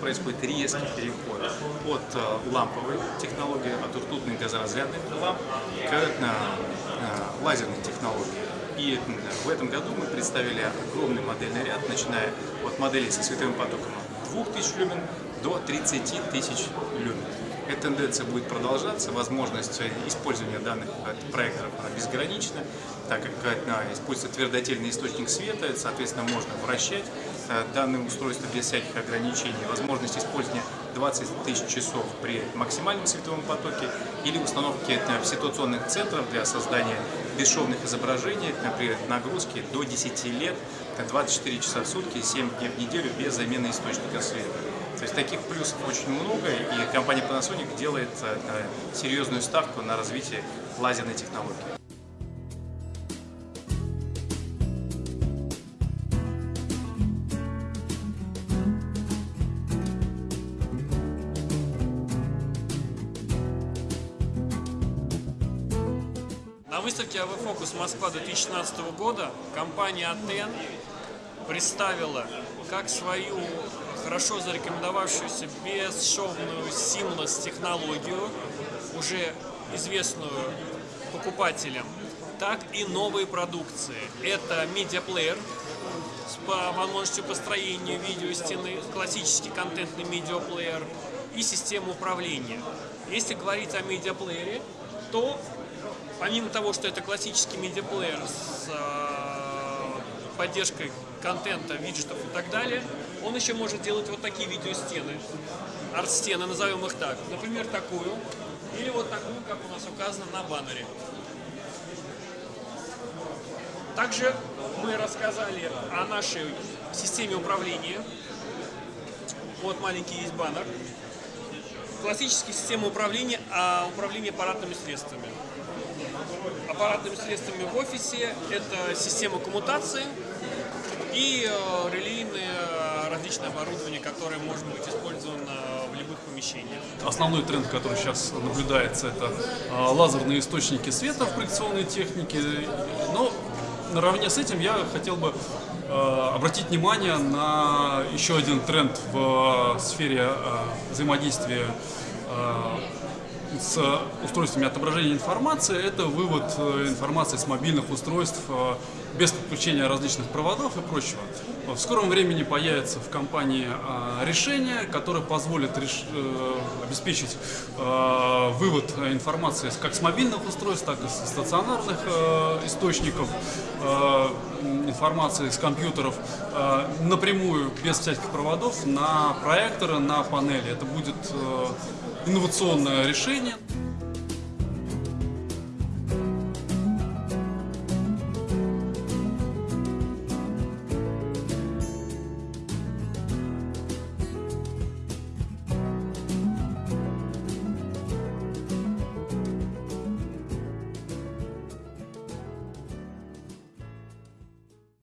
происходит резкий переход от э, ламповой технологии, от ртутных газоразрядных ламп к э, э, лазерной технологии. И в этом году мы представили огромный модельный ряд, начиная от моделей со световым потоком 2000 люмен до 30 тысяч люмен. Эта тенденция будет продолжаться, возможность использования данных проекторов безгранична, так как используется твердотельный источник света, соответственно, можно вращать данное устройство без всяких ограничений, возможность использования 20 тысяч часов при максимальном световом потоке или установки ситуационных центров для создания бесшовных изображений при нагрузке до 10 лет, 24 часа в сутки, 7 дней в неделю без замены источника света. То есть таких плюсов очень много, и компания Panasonic делает э, серьезную ставку на развитие лазерной технологии. На выставке АВ Фокус Москва 2016 года компания Атен представила как свою хорошо зарекомендовавшуюся бесшовную Seamless технологию, уже известную покупателям, так и новые продукции. Это медиаплеер с возможностью построения видео стены, классический контентный медиаплеер и система управления. Если говорить о медиаплеере, то помимо того, что это классический медиаплеер с э, поддержкой контента, виджетов и так далее, он еще может делать вот такие видеостены, арт-стены, назовем их так. Например, такую, или вот такую, как у нас указано на баннере. Также мы рассказали о нашей системе управления. Вот маленький есть баннер. Классическая система управления, а управление аппаратными средствами аппаратными средствами в офисе. Это система коммутации и э, различное оборудование, которое может быть использовано в любых помещениях. Основной тренд, который сейчас наблюдается, это э, лазерные источники света в проекционной технике. Но наравне с этим я хотел бы обратить внимание на еще один тренд в сфере взаимодействия с устройствами отображения информации, это вывод э, информации с мобильных устройств без подключения различных проводов и прочего. В скором времени появится в компании э, решение, которое позволит обеспечить вывод информации как с мобильных устройств, так и с стационарных источников информации с компьютеров напрямую, без всяких проводов, на проекторы, на панели. Это будет инновационное решение.